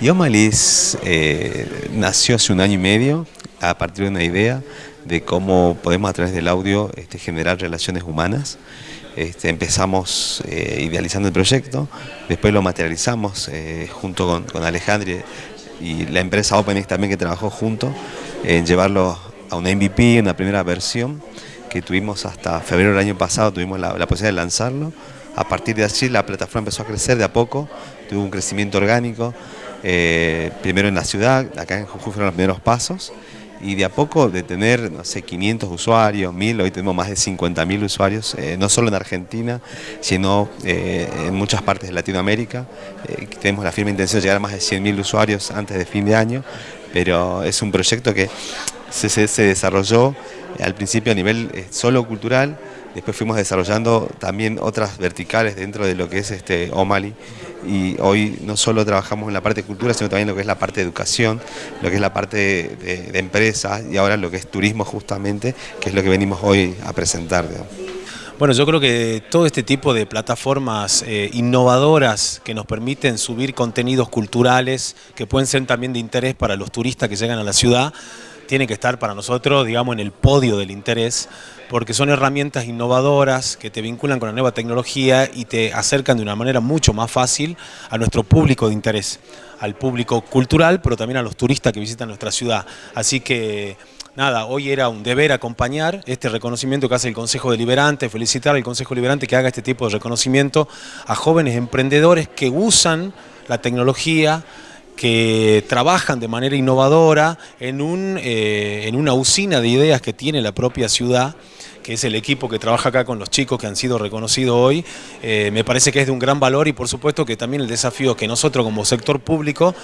Y Omalis eh, nació hace un año y medio a partir de una idea de cómo podemos a través del audio este, generar relaciones humanas. Este, empezamos eh, idealizando el proyecto, después lo materializamos eh, junto con, con y la empresa OpenX también que trabajó junto en llevarlo a una MVP, una primera versión que tuvimos hasta febrero del año pasado, tuvimos la, la posibilidad de lanzarlo. A partir de allí la plataforma empezó a crecer de a poco, tuvo un crecimiento orgánico, eh, primero en la ciudad, acá en Jujuy fueron los primeros pasos, y de a poco de tener, no sé, 500 usuarios, 1000, hoy tenemos más de 50.000 usuarios, eh, no solo en Argentina, sino eh, en muchas partes de Latinoamérica. tenemos la firme intención de llegar a más de 100.000 usuarios antes de fin de año, pero es un proyecto que se, desarrolló al principio a nivel solo cultural, Después fuimos desarrollando también otras verticales dentro de lo que es este O'Malley y hoy no solo trabajamos en la parte de cultura, sino también lo que es la parte de educación, lo que es la parte de, empresas y ahora lo que es turismo justamente, que es lo que venimos hoy a presentar. Bueno, yo creo que todo este tipo de plataformas eh, innovadoras que nos permiten subir contenidos culturales, que pueden ser también de interés para los turistas que llegan a la ciudad, tiene que estar para nosotros, digamos, en el podio del interés, porque son herramientas innovadoras que te vinculan con la nueva tecnología y te acercan de una manera mucho más fácil a nuestro público de interés, al público cultural, pero también a los turistas que visitan nuestra ciudad. Así que nada, hoy era un deber acompañar este reconocimiento que hace el Consejo Deliberante, felicitar al Consejo Deliberante que haga este tipo de reconocimiento a jóvenes emprendedores que usan la tecnología, que trabajan de manera innovadora en, un, eh, en una usina de ideas que tiene la propia ciudad que es el equipo que trabaja acá con los chicos que han sido reconocidos hoy, eh, me parece que es de un gran valor y por supuesto que también el desafío que nosotros como sector público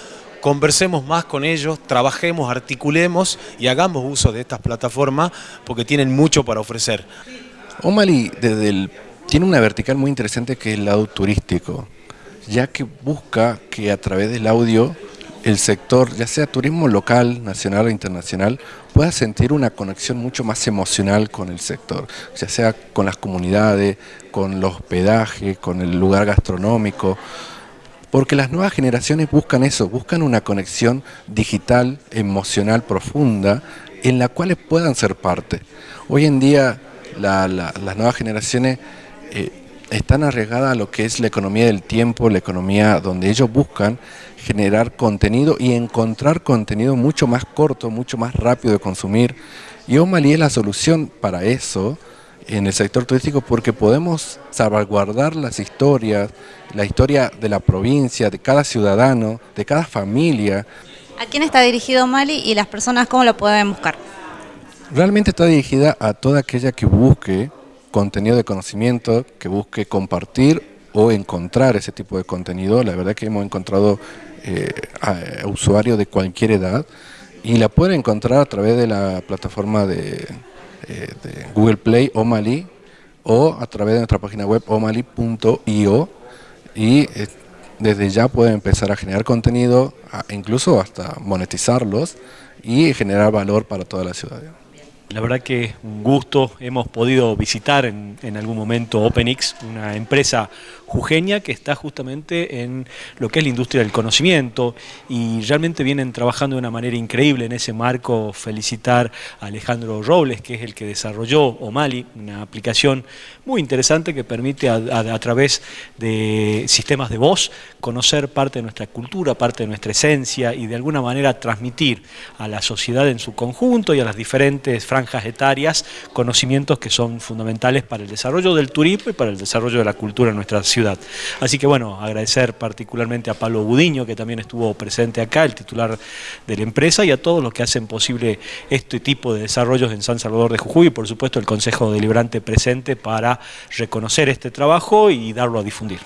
conversemos más con ellos, trabajemos, articulemos y hagamos uso de estas plataformas porque tienen mucho para ofrecer. O'Malley desde el, tiene una vertical muy interesante que es el lado turístico, ya que busca que a través del audio el sector, ya sea turismo local, nacional o internacional, pueda sentir una conexión mucho más emocional con el sector, ya sea con las comunidades, con los hospedaje, con el lugar gastronómico, porque las nuevas generaciones buscan eso, buscan una conexión digital, emocional profunda, en la cual puedan ser parte. Hoy en día la, la, las nuevas generaciones eh, están arriesgadas a lo que es la economía del tiempo, la economía donde ellos buscan generar contenido y encontrar contenido mucho más corto, mucho más rápido de consumir. Y O'Malley es la solución para eso en el sector turístico porque podemos salvaguardar las historias, la historia de la provincia, de cada ciudadano, de cada familia. ¿A quién está dirigido O'Malley y las personas cómo lo pueden buscar? Realmente está dirigida a toda aquella que busque contenido de conocimiento, que busque compartir o encontrar ese tipo de contenido. La verdad que hemos encontrado eh, a usuarios de cualquier edad y la pueden encontrar a través de la plataforma de, eh, Google Play O'Malley o a través de nuestra página web omali.io y eh, desde ya pueden empezar a generar contenido, incluso hasta monetizarlos y generar valor para toda la ciudad. La verdad que un gusto, hemos podido visitar en, algún momento OpenX, una empresa jujeña que está justamente en lo que es la industria del conocimiento y realmente vienen trabajando de una manera increíble en ese marco. Felicitar a Alejandro Robles, que es el que desarrolló O'Malley, una aplicación muy interesante que permite a, través de sistemas de voz conocer parte de nuestra cultura, parte de nuestra esencia y de alguna manera transmitir a la sociedad en su conjunto y a las diferentes franjas etarias conocimientos que son fundamentales para el desarrollo del turismo y para el desarrollo de la cultura en nuestra ciudad. Así que bueno, agradecer particularmente a Pablo Budiño, que también estuvo presente acá, el titular de la empresa, y a todos los que hacen posible este tipo de desarrollos en San Salvador de Jujuy, y por supuesto el Consejo Deliberante presente para reconocer este trabajo y darlo a difundir.